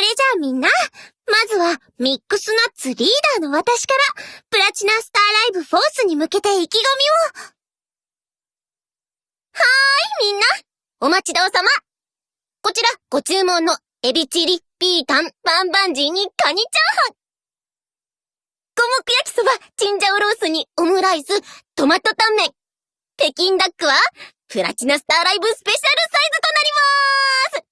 それじゃあみんな、まずはミックスナッツリーダーの私から、プラチナスターライブフォースに向けて意気込みを。はーい、みんな。お待ちどうさま。こちら、ご注文のエビチリ、ピータン、バンバンジーにカニチャーハン。五目焼きそば、チンジャオロースにオムライス、トマトタンメン。北京ダックは、プラチナスターライブスペシャルサイズとなりまーす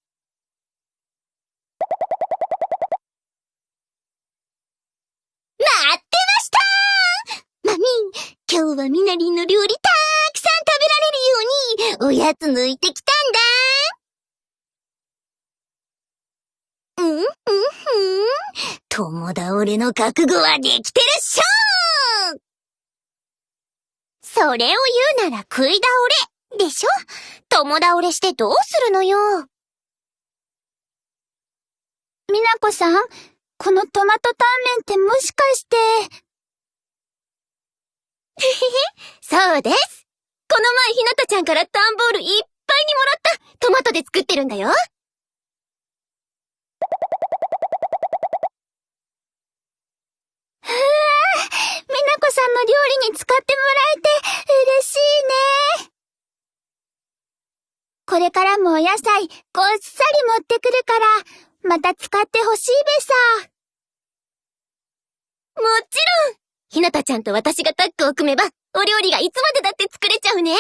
待ってましたー。マミー、今日はみなりんの料理たーくさん食べられるように、おやつ抜いてきたんだうん、うん、ふん。友倒れの覚悟はできてるっしょそれを言うなら食い倒れ、でしょ。友倒れしてどうするのよ。みなこさん、このトマトタンメンってもしかして。へへへ、そうです。この前ひなたちゃんから段ボールいっぱいにもらったトマトで作ってるんだよ。ふわみなこさんの料理に使ってもらえて嬉しいね。これからもお野菜、ごっさり持ってくるから、また使ってほしいべさ。もちろんひなたちゃんと私がタッグを組めば、お料理がいつまでだって作れちゃうね。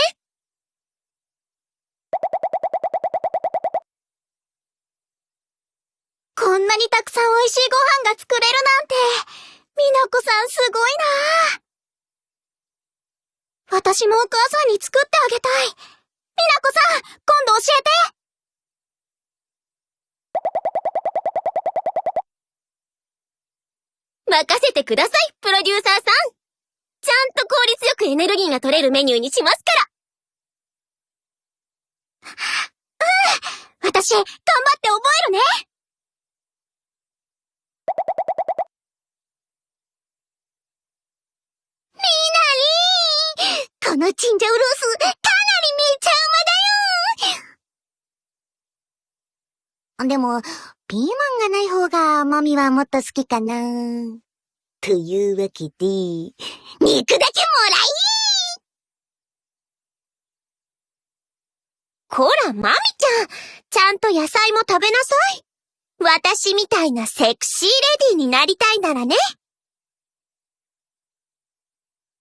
こんなにたくさん美味しいご飯が作れるなんて、みなこさんすごいな私もお母さんに作ってあげたい。みなこさん、今度教えて任せてください、プロデューサーさん。ちゃんと効率よくエネルギーが取れるメニューにしますから。うん私、頑張って覚えるねみなりーこのチンジャオロース、かなりめちゃうまだよでも、ピーマンがない方が、マミはもっと好きかな。というわけで、肉だけもらいこら、マミちゃん、ちゃんと野菜も食べなさい。私みたいなセクシーレディーになりたいならね。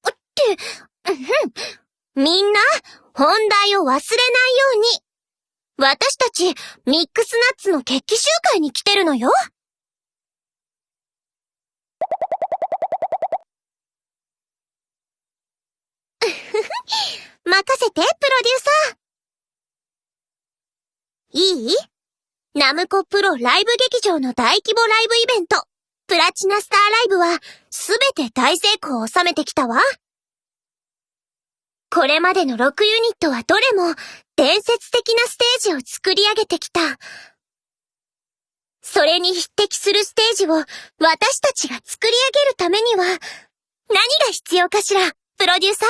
って、うん、みんな、本題を忘れないように。私たち、ミックスナッツの決起集会に来てるのよ。任せて、プロデューサー。いい？ナムコプロライブ劇場の大規模ライブイベント、プラチナスターライブは、すべて大成功を収めてきたわ。これまでの6ユニットはどれも、伝説的なステージを作り上げてきた。それに匹敵するステージを私たちが作り上げるためには、何が必要かしら、プロデューサー？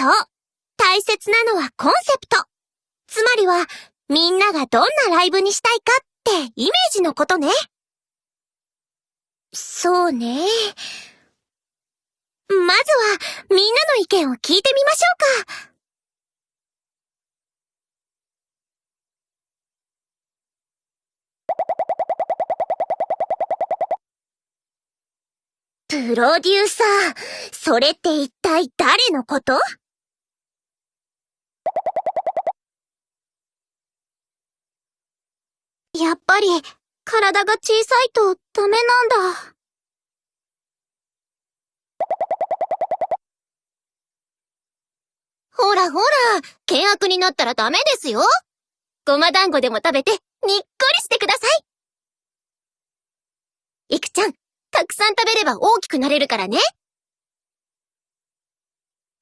そう。大切なのはコンセプト。つまりは、みんながどんなライブにしたいかってイメージのことね。そうね。まずは、みんなの意見を聞いてみましょうか。プロデューサー、それって一体誰のこと？やっぱり、体が小さいとダメなんだ。ほらほら、険悪になったらダメですよ。ごま団子でも食べて、にっこりしてください。いくちゃん、たくさん食べれば大きくなれるからね。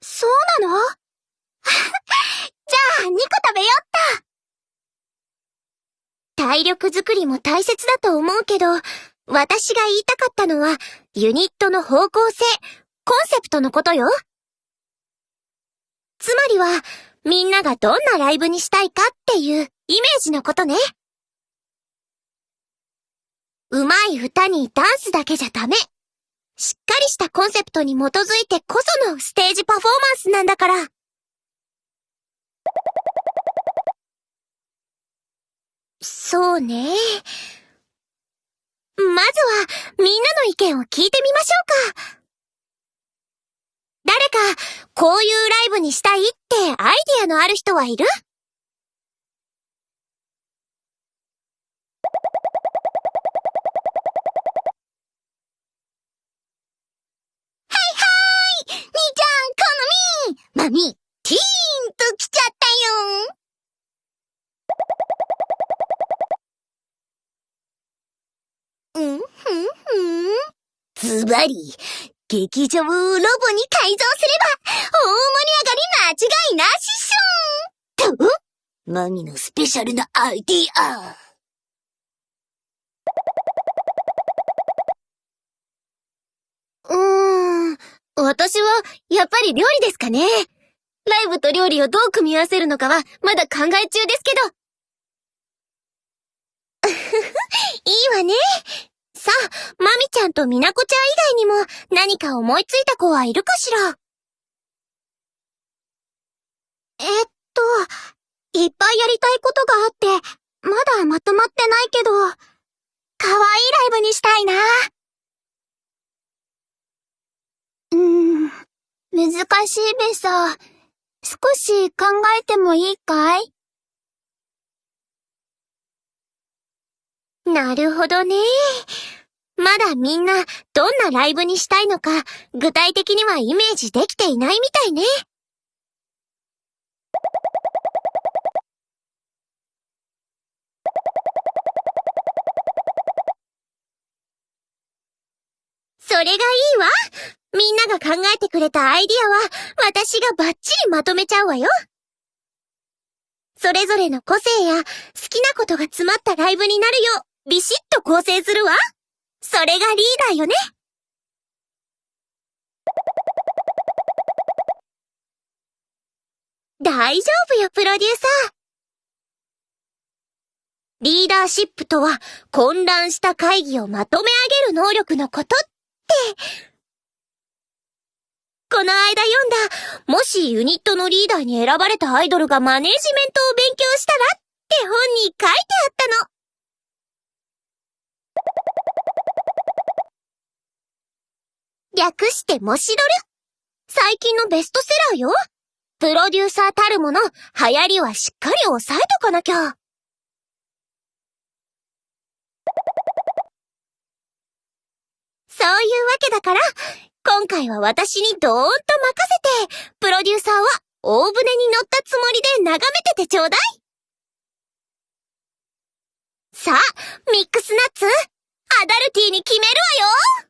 そうなの？じゃあ、2個食べよっと。体力づくりも大切だと思うけど、私が言いたかったのは、ユニットの方向性、コンセプトのことよ。つまりは、みんながどんなライブにしたいかっていうイメージのことね。上手い歌にダンスだけじゃダメ。しっかりしたコンセプトに基づいてこそのステージパフォーマンスなんだから。そうね。まずは、みんなの意見を聞いてみましょうか。誰か、こういうライブにしたいってアイディアのある人はいる？好みマミ、ティーンと来ちゃったようんふんふん。ズバリ、劇場をロボに改造すれば、大盛り上がり間違いなしっしょと、マミのスペシャルなアイディア。うーん、私は、やっぱり料理ですかね。ライブと料理をどう組み合わせるのかは、まだ考え中ですけど。いいわね。さあ、まみちゃんとみなこちゃん以外にも何か思いついた子はいるかしら？えっと、いっぱいやりたいことがあって、まだまとまってないけど、かわいいライブにしたいな。うーん、難しいべさ。少し考えてもいいかい？なるほどね。まだみんなどんなライブにしたいのか具体的にはイメージできていないみたいね。それがいいわ。みんなが考えてくれたアイディアは私がバッチリまとめちゃうわよ。それぞれの個性や好きなことが詰まったライブになるようビシッと構成するわ。それがリーダーよね。大丈夫よ、プロデューサー。リーダーシップとは、混乱した会議をまとめ上げる能力のことって。この間読んだ、もしユニットのリーダーに選ばれたアイドルがマネージメントを勉強したらって本に書いてあったの。略してもしどる。最近のベストセラーよ。プロデューサーたるもの、流行りはしっかり抑えとかなきゃ。そういうわけだから、今回は私にどーんと任せて、プロデューサーは大船に乗ったつもりで眺めててちょうだい。さあ、ミックスナッツ、アダルティーに決めるわよ